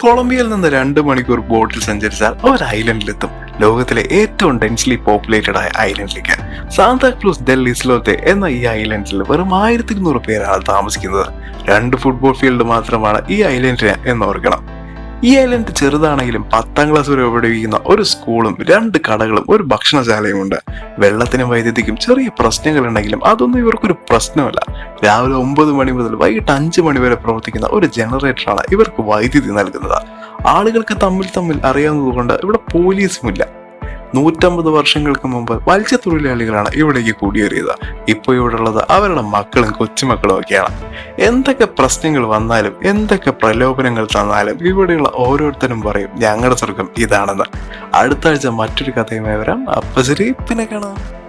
കൊളംബിയയിൽ നിന്ന് രണ്ട് മണിക്കൂർ ബോട്ടിൽ സഞ്ചരിച്ചാൽ ഒരു ഐലൻഡിലെത്തും. ലോകത്തിലെ ഏറ്റവും ഡെൻസ്ലി പോപ്പുലേറ്റഡ് ആയ ഐലൻഡിലേക്ക് സാന്താക്ലൂസ് ഡെൽ ഇസ്ലോത്തെ എന്ന ഈ ഐലൻഡിൽ വെറും ആയിരത്തി ഇരുന്നൂറ് പേരാണ് താമസിക്കുന്നത്. രണ്ട് ഫുട്ബോൾ ഫീൽഡ് മാത്രമാണ് ഈ ഐലൻഡിന് എന്നോർക്കണം ഈ ഐലൻഡ് ചെറുതാണെങ്കിലും പത്താം ക്ലാസ് വരെ ഉപയോഗിക്കുന്ന ഒരു സ്കൂളും രണ്ട് കടകളും ഒരു ഭക്ഷണശാലയും ഉണ്ട്. വെള്ളത്തിനും വൈദ്യുതിക്കും ചെറിയ പ്രശ്നങ്ങളുണ്ടെങ്കിലും അതൊന്നും ഇവർക്കൊരു പ്രശ്നമല്ല. രാവിലെ ഒമ്പത് മണി മുതൽ വൈകിട്ട് അഞ്ച് മണി വരെ പ്രവർത്തിക്കുന്ന ഒരു ജനറേറ്ററാണ് ഇവർക്ക് വൈദ്യുതി നൽകുന്നത്. ആളുകൾക്ക് തമ്മിൽ തമ്മിൽ അറിയാവുന്നതുകൊണ്ട് ഇവിടെ പോലീസുമില്ല നൂറ്റമ്പത് വർഷങ്ങൾക്ക് മുമ്പ് മത്സ്യത്തൊഴിലാളികളാണ് ഇവിടേക്ക് കുടിയേറിയത്. ഇപ്പോൾ ഇവിടെ ഉള്ളത് അവരുടെ മക്കളും കൊച്ചുമക്കളും ഒക്കെയാണ്. എന്തൊക്കെ പ്രശ്നങ്ങൾ വന്നാലും എന്തൊക്കെ പ്രലോഭനങ്ങൾ തന്നാലും ഇവിടെയുള്ള ഓരോരുത്തരും പറയും ഞങ്ങളുടെ സ്വർഗം ഇതാണെന്ന്. അടുത്ത ആഴ്ച മറ്റൊരു കഥയുമായി വരാം. അപ്പൊ ശരി പിന്നെ കാണാം.